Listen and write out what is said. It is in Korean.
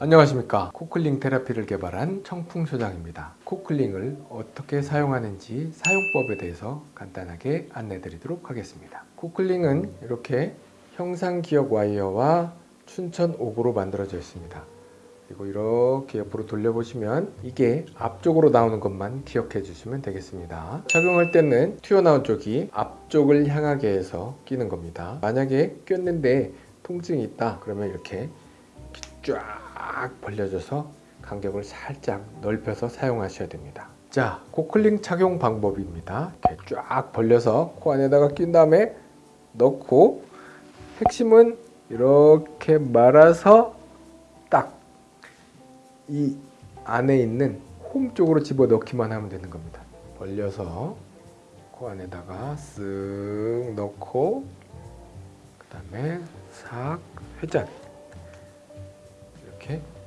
안녕하십니까. 코클링 테라피를 개발한 청풍 소장입니다. 코클링을 어떻게 사용하는지 사용법에 대해서 간단하게 안내 드리도록 하겠습니다. 코클링은 이렇게 형상기역 와이어와 춘천 옥으로 만들어져 있습니다. 그리고 이렇게 옆으로 돌려보시면 이게 앞쪽으로 나오는 것만 기억해 주시면 되겠습니다. 착용할 때는 튀어나온 쪽이 앞쪽을 향하게 해서 끼는 겁니다. 만약에 꼈는데 통증이 있다 그러면 이렇게 쫙 벌려져서 간격을 살짝 넓혀서 사용하셔야 됩니다. 자 코클링 착용 방법입니다. 이렇게 쫙 벌려서 코 안에다가 낀 다음에 넣고 핵심은 이렇게 말아서 딱 이 안에 있는 홈 쪽으로 집어 넣기만 하면 되는 겁니다. 벌려서 코 안에다가 쓱 넣고 그 다음에 싹 회전 이렇게